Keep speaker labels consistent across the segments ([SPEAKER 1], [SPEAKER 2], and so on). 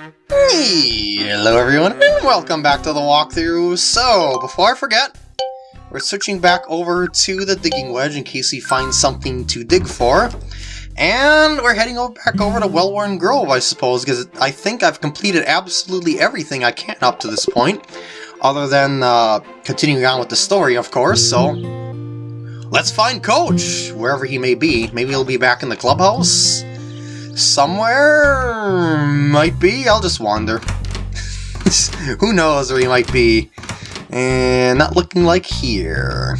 [SPEAKER 1] Hello everyone, and welcome back to the walkthrough. So, before I forget, we're switching back over to the digging wedge in case we find something to dig for. And we're heading over, back over to Wellworn Grove, I suppose, because I think I've completed absolutely everything I can up to this point. Other than uh, continuing on with the story, of course, so... Let's find Coach, wherever he may be. Maybe he'll be back in the clubhouse? Somewhere? Might be, I'll just wander. Who knows where he might be. And not looking like here.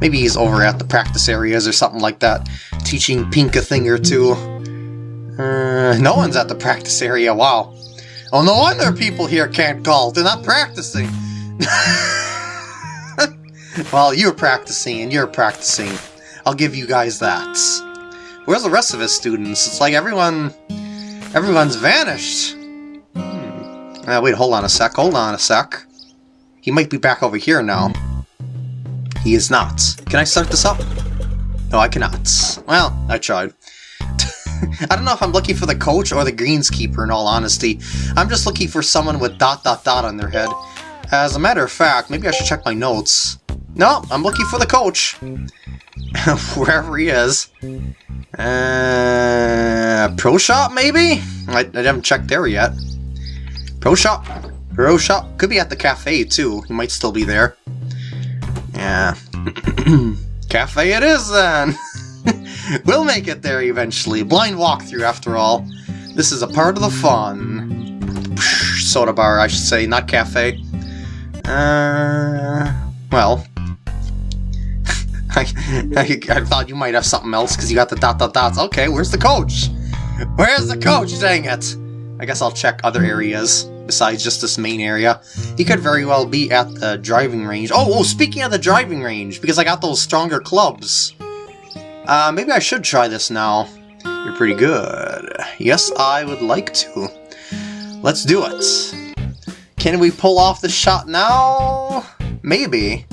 [SPEAKER 1] Maybe he's over at the practice areas or something like that, teaching Pink a thing or two. Uh, no one's at the practice area, wow. Oh, no wonder people here can't golf, they're not practicing. well, you're practicing and you're practicing. I'll give you guys that. Where's the rest of his students? It's like everyone... Everyone's vanished. Hmm. Uh, wait, hold on a sec, hold on a sec. He might be back over here now. He is not. Can I start this up? No, I cannot. Well, I tried. I don't know if I'm looking for the coach or the greenskeeper in all honesty. I'm just looking for someone with dot dot dot on their head. As a matter of fact, maybe I should check my notes. No, I'm looking for the coach. Wherever he is. Uh, Pro Shop, maybe? I, I haven't checked there yet. Pro Shop? Pro Shop? Could be at the cafe, too. He might still be there. Yeah. cafe it is, then! we'll make it there eventually. Blind walkthrough, after all. This is a part of the fun. Soda bar, I should say, not cafe. Uh, well, I, I, I, thought you might have something else because you got the dot dot dots. Okay, where's the coach? Where's the coach? Dang it! I guess I'll check other areas besides just this main area. He could very well be at the driving range. Oh, oh speaking of the driving range, because I got those stronger clubs. Uh, maybe I should try this now. You're pretty good. Yes, I would like to. Let's do it. Can we pull off the shot now? Maybe.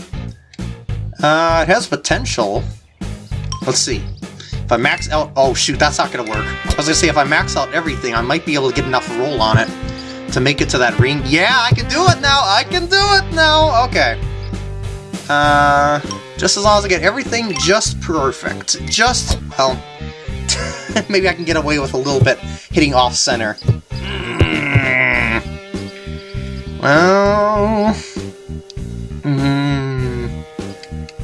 [SPEAKER 1] Uh, it has potential. Let's see. If I max out... Oh, shoot, that's not going to work. I was going to say, if I max out everything, I might be able to get enough roll on it to make it to that ring. Yeah, I can do it now! I can do it now! Okay. Uh, just as long as I get everything just perfect. Just, well... maybe I can get away with a little bit hitting off-center. Mm. Well...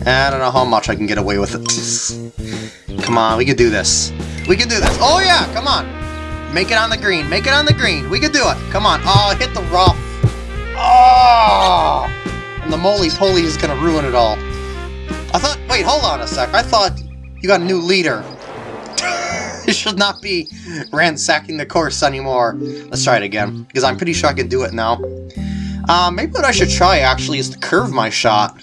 [SPEAKER 1] I don't know how much I can get away with it. come on, we can do this. We can do this. Oh yeah, come on. Make it on the green. Make it on the green. We can do it. Come on. Oh, hit the rough. Oh! And the moly-poly is going to ruin it all. I thought... Wait, hold on a sec. I thought you got a new leader. you should not be ransacking the course anymore. Let's try it again, because I'm pretty sure I can do it now. Uh, maybe what I should try, actually, is to curve my shot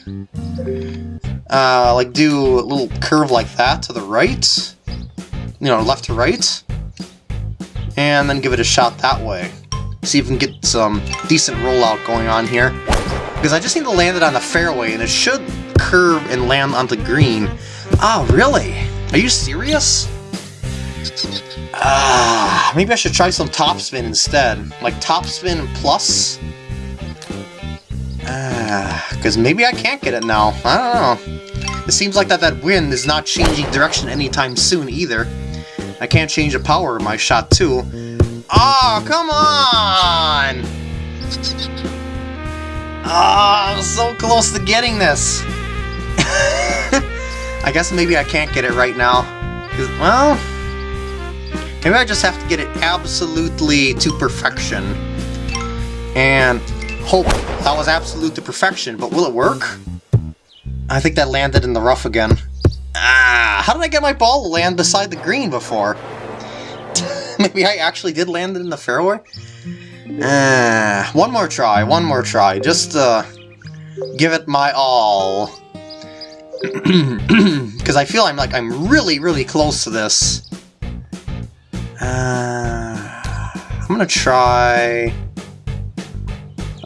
[SPEAKER 1] uh, like do a little curve like that to the right, you know, left to right, and then give it a shot that way. See if we can get some decent rollout going on here. Because I just need to land it on the fairway, and it should curve and land onto green. Oh, really? Are you serious? Ah, maybe I should try some topspin instead. Like topspin plus? Ah, because maybe I can't get it now. I don't know. It seems like that that wind is not changing direction anytime soon either. I can't change the power of my shot too. Oh, come on! Oh, I'm so close to getting this. I guess maybe I can't get it right now. Well, maybe I just have to get it absolutely to perfection. And hope that was absolute to perfection, but will it work? I think that landed in the rough again. Ah, how did I get my ball to land beside the green before? Maybe I actually did land it in the fairway? Ah, one more try, one more try. Just uh, give it my all. Because I feel I'm like I'm really, really close to this. Uh, I'm gonna try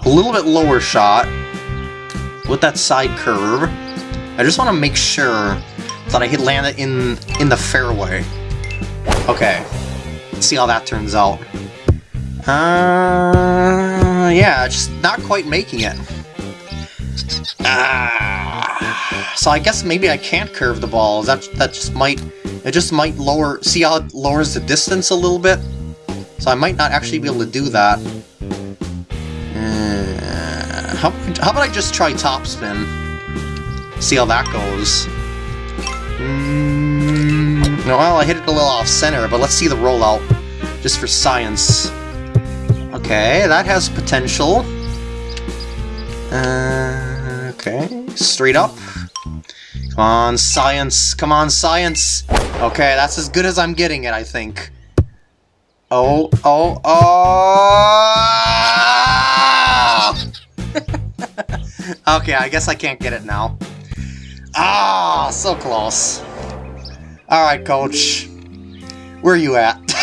[SPEAKER 1] a little bit lower shot with that side curve. I just want to make sure that I hit land it in, in the fairway. Okay, Let's see how that turns out. Uh, yeah, just not quite making it. Ah, so I guess maybe I can't curve the ball. That that just might it just might lower. See how it lowers the distance a little bit. So I might not actually be able to do that. How how about I just try topspin? See how that goes. Mm, well, I hit it a little off center, but let's see the rollout, just for science. Okay, that has potential. Uh, okay, straight up. Come on, science. Come on, science. Okay, that's as good as I'm getting it, I think. Oh, oh, oh! okay, I guess I can't get it now. Ah, so close. Alright, coach. Where are you at?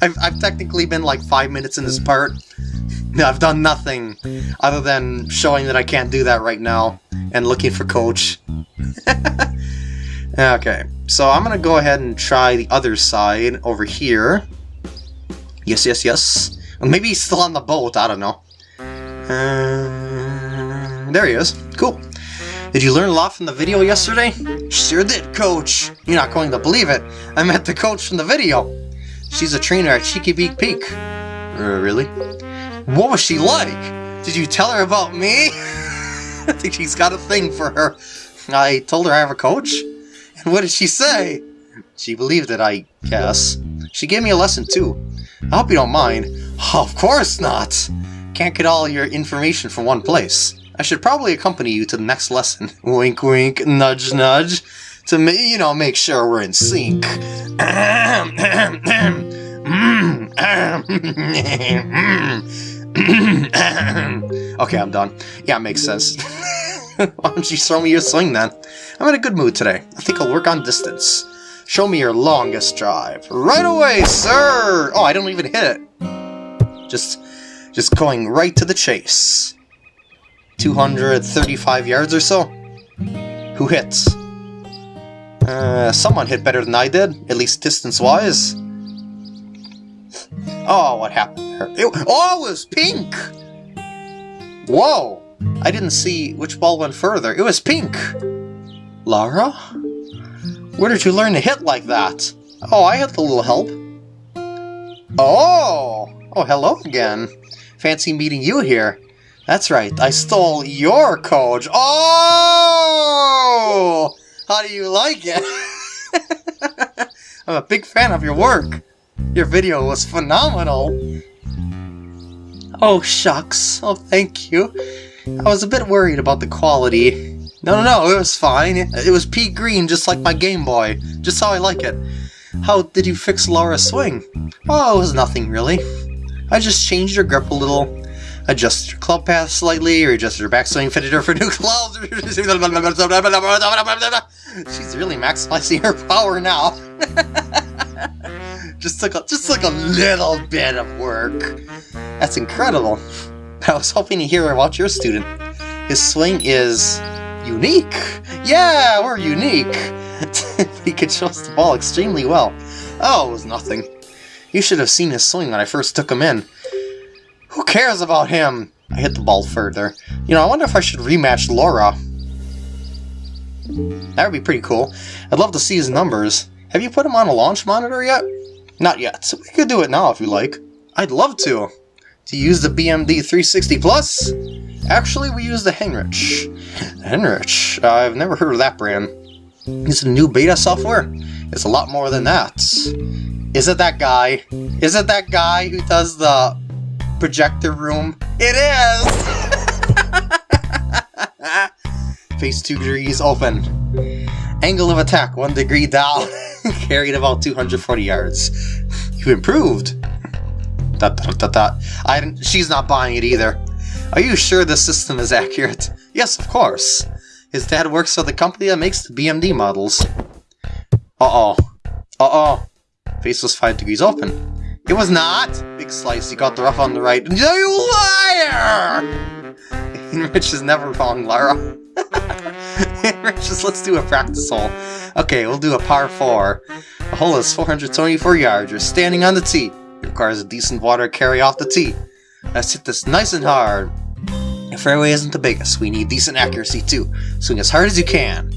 [SPEAKER 1] I've, I've technically been like five minutes in this part. I've done nothing other than showing that I can't do that right now and looking for coach. okay, so I'm gonna go ahead and try the other side over here. Yes, yes, yes. Maybe he's still on the boat, I don't know. Uh, there he is. Cool. Did you learn a lot from the video yesterday? Sure did, coach. You're not going to believe it. I met the coach from the video. She's a trainer at Cheeky Beak Peak. Uh, really? What was she like? Did you tell her about me? I think she's got a thing for her. I told her I have a coach. And what did she say? She believed it, I guess. She gave me a lesson too. I hope you don't mind. Of course not! Can't get all your information from one place. I should probably accompany you to the next lesson. Wink wink, nudge nudge. To, you know, make sure we're in sync. okay, I'm done. Yeah, it makes sense. Why don't you show me your swing then? I'm in a good mood today. I think I'll work on distance. Show me your longest drive. Right away, sir! Oh, I don't even hit it. Just, just going right to the chase. 235 yards or so? Who hits? Uh, someone hit better than I did, at least distance-wise. Oh, what happened there? It, oh, it was pink! Whoa! I didn't see which ball went further. It was pink! Lara? Where did you learn to hit like that? Oh, I had a little help. Oh! Oh, hello again. Fancy meeting you here. That's right, I stole your coach. Oh! How do you like it? I'm a big fan of your work. Your video was phenomenal! Oh, shucks. Oh, thank you. I was a bit worried about the quality. No, no, no, it was fine. It was pea green, just like my Game Boy. Just how I like it. How did you fix Laura's swing? Oh, it was nothing, really. I just changed her grip a little, adjusted her club path slightly, or adjusted her backswing, fitted her for new clubs. She's really maximizing her power now. Just took a, just took a little bit of work. That's incredible. I was hoping to hear about your student. His swing is unique. Yeah, we're unique. he controls the ball extremely well. Oh, it was nothing. You should have seen his swing when I first took him in. Who cares about him? I hit the ball further. You know, I wonder if I should rematch Laura. That would be pretty cool. I'd love to see his numbers. Have you put him on a launch monitor yet? Not yet. So we could do it now if you like. I'd love to. To use the BMD 360 Plus? Actually, we use the Henrich. Henrich? I've never heard of that brand. Is it new beta software? It's a lot more than that. Is it that guy? Is it that guy who does the projector room? It is! Face 2 degrees open. Angle of attack 1 degree down. Carried about 240 yards. You improved. Dot, dot, dot, dot. I, she's not buying it either. Are you sure the system is accurate? Yes, of course. His dad works for the company that makes the BMD models. Uh-oh. Uh-oh. Face was 5 degrees open. It was not! Big slice, you got the rough on the right. You liar! Rich is never wrong, Lara. Just let's do a practice hole. Okay, we'll do a par 4. The hole is 424 yards. You're standing on the tee. It requires a decent water carry off the tee. Let's hit this nice and hard. The fairway isn't the biggest, we need decent accuracy too. Swing as hard as you can.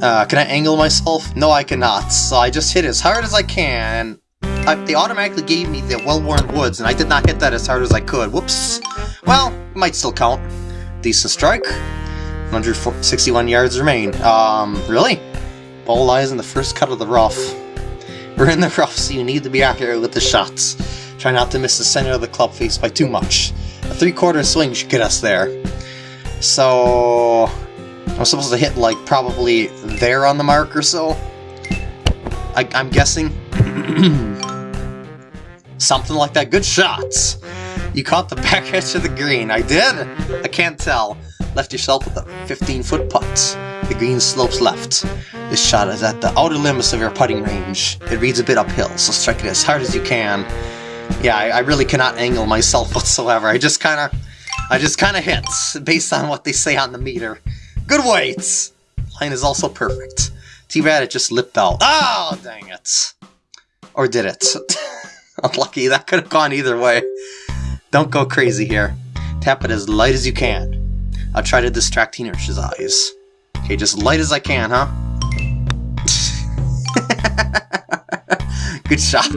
[SPEAKER 1] Uh, can I angle myself? No, I cannot. So I just hit as hard as I can. I, they automatically gave me the well-worn woods, and I did not hit that as hard as I could. Whoops. Well, might still count. Decent strike. 161 yards remain. Um, really? Ball lies in the first cut of the rough. We're in the rough, so you need to be accurate with the shots. Try not to miss the center of the club face by too much. A three-quarter swing should get us there. So... I'm supposed to hit, like, probably there on the mark or so? I, I'm guessing. Something like that. Good shots! You caught the back edge of the green. I did? I can't tell. Left yourself with a 15-foot putt. The green slopes left. This shot is at the outer limits of your putting range. It reads a bit uphill, so strike it as hard as you can. Yeah, I, I really cannot angle myself whatsoever. I just kind of... I just kind of hit, based on what they say on the meter. Good weights! Line is also perfect. Too bad it just lipped out. Oh, ah, dang it. Or did it? Unlucky, that could have gone either way. Don't go crazy here. Tap it as light as you can. I'll try to distract Teener's eyes. Okay, just light as I can, huh? Good shot.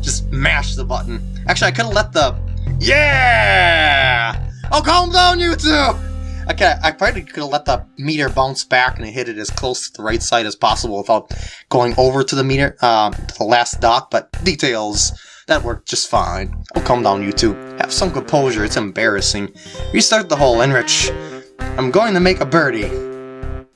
[SPEAKER 1] Just mash the button. Actually, I could have let the... Yeah! Oh, calm down, you two! Okay, I probably could have let the meter bounce back and hit it as close to the right side as possible without going over to the meter, um, to the last dot, but details. That worked just fine. Oh, calm down, you two. Have some composure, it's embarrassing. Restart the hole, Enrich. I'm going to make a birdie.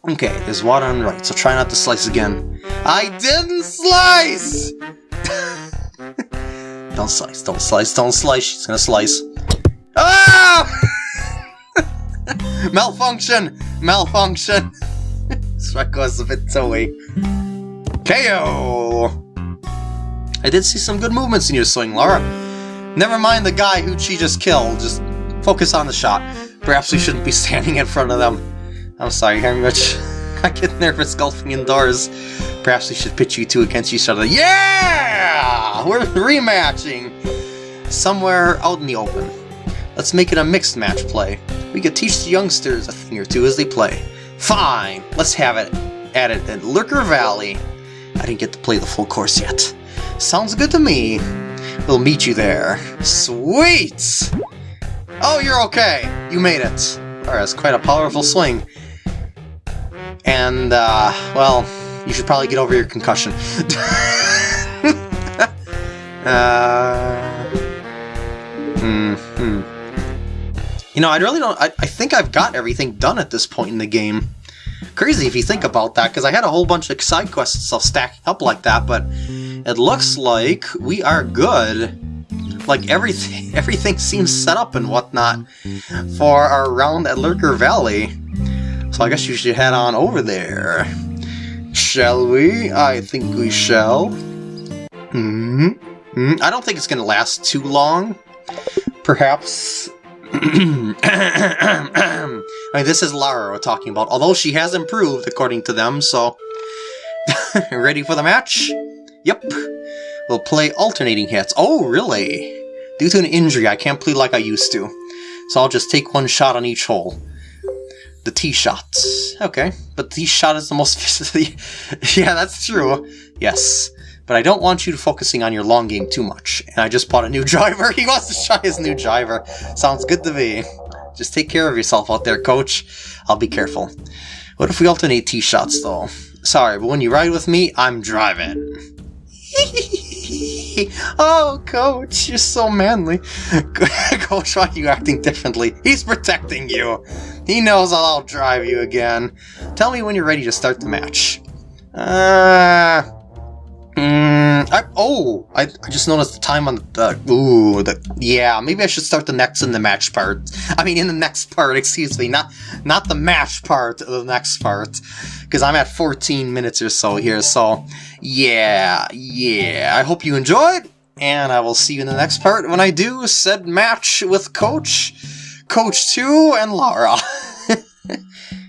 [SPEAKER 1] Okay, there's water on the right, so try not to slice again. I didn't slice! don't slice, don't slice, don't slice. She's gonna slice. Ah! Malfunction! Malfunction! A bit toey. KO! I did see some good movements in your swing, Laura. Never mind the guy who she just killed, just focus on the shot. Perhaps we shouldn't be standing in front of them. I'm sorry, Heinrich. I get nervous golfing indoors. Perhaps we should pitch you two against each other. Yeah! We're rematching! Somewhere out in the open. Let's make it a mixed match play. We could teach the youngsters a thing or two as they play. Fine! Let's have it at it at Lurker Valley. I didn't get to play the full course yet. Sounds good to me. We'll meet you there. Sweet! Oh, you're okay. You made it. Alright, that's quite a powerful swing. And, uh, well, you should probably get over your concussion. uh, hmm, hmm. You know, I really don't... I, I think I've got everything done at this point in the game. Crazy if you think about that, because I had a whole bunch of side quests and stuff stacking up like that, but it looks like we are good. Like, everything everything seems set up and whatnot for our round at Lurker Valley. So I guess you should head on over there. Shall we? I think we shall. Hmm. -hmm. I don't think it's going to last too long. Perhaps I mean, this is Lara we're talking about, although she has improved, according to them, so... Ready for the match? Yep. We'll play alternating hits. Oh, really? Due to an injury, I can't play like I used to. So I'll just take one shot on each hole. The tee shots. Okay, but the shot is the most... yeah, that's true. Yes but I don't want you focusing on your long game too much. And I just bought a new driver. He wants to try his new driver. Sounds good to me. Just take care of yourself out there, coach. I'll be careful. What if we alternate tee shots, though? Sorry, but when you ride with me, I'm driving. oh, coach, you're so manly. coach, why are you acting differently? He's protecting you. He knows I'll drive you again. Tell me when you're ready to start the match. Uh... Mm, I, oh, I, I just noticed the time on the, ooh, the, yeah, maybe I should start the next in the match part. I mean, in the next part, excuse me, not, not the match part the next part, because I'm at 14 minutes or so here, so, yeah, yeah, I hope you enjoyed, and I will see you in the next part when I do said match with Coach, Coach 2, and Lara.